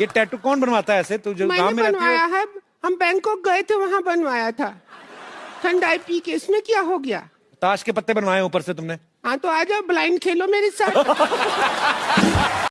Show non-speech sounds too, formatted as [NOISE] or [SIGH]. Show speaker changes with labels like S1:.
S1: ये टैटू कौन बनवाता है ऐसे? तू जो गाँव में रहती
S2: बनवाया
S1: है
S2: है हम बैंकॉक गए थे वहाँ बनवाया था। ठंडाई पी के इसमें क्या हो गया?
S1: ताश के पत्ते बनवाए ऊपर से तुमने।
S2: हाँ तो आ जाओ ब्लाइंड खेलो मेरे साथ। [LAUGHS]